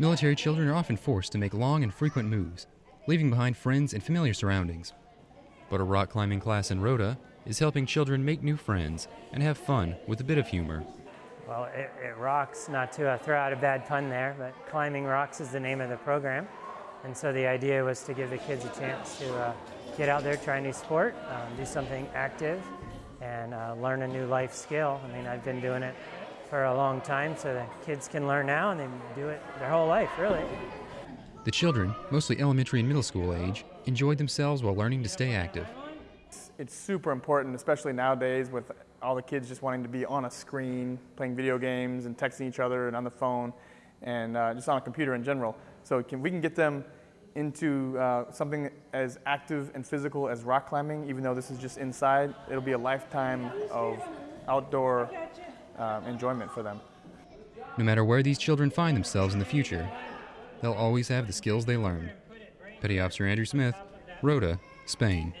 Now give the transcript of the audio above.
Military children are often forced to make long and frequent moves, leaving behind friends and familiar surroundings. But a rock climbing class in Rota is helping children make new friends and have fun with a bit of humor. Well, it, it rocks, not to uh, throw out a bad pun there, but Climbing Rocks is the name of the program. And so the idea was to give the kids a chance to uh, get out there, try a new sport, um, do something active, and uh, learn a new life skill. I mean, I've been doing it for a long time, so the kids can learn now and they do it their whole life, really. The children, mostly elementary and middle school age, enjoyed themselves while learning to stay active. It's super important, especially nowadays with all the kids just wanting to be on a screen, playing video games and texting each other and on the phone and uh, just on a computer in general. So can, we can get them into uh, something as active and physical as rock climbing, even though this is just inside, it'll be a lifetime of outdoor uh, enjoyment for them. No matter where these children find themselves in the future, they'll always have the skills they learned. Petty Officer Andrew Smith, Rota, Spain.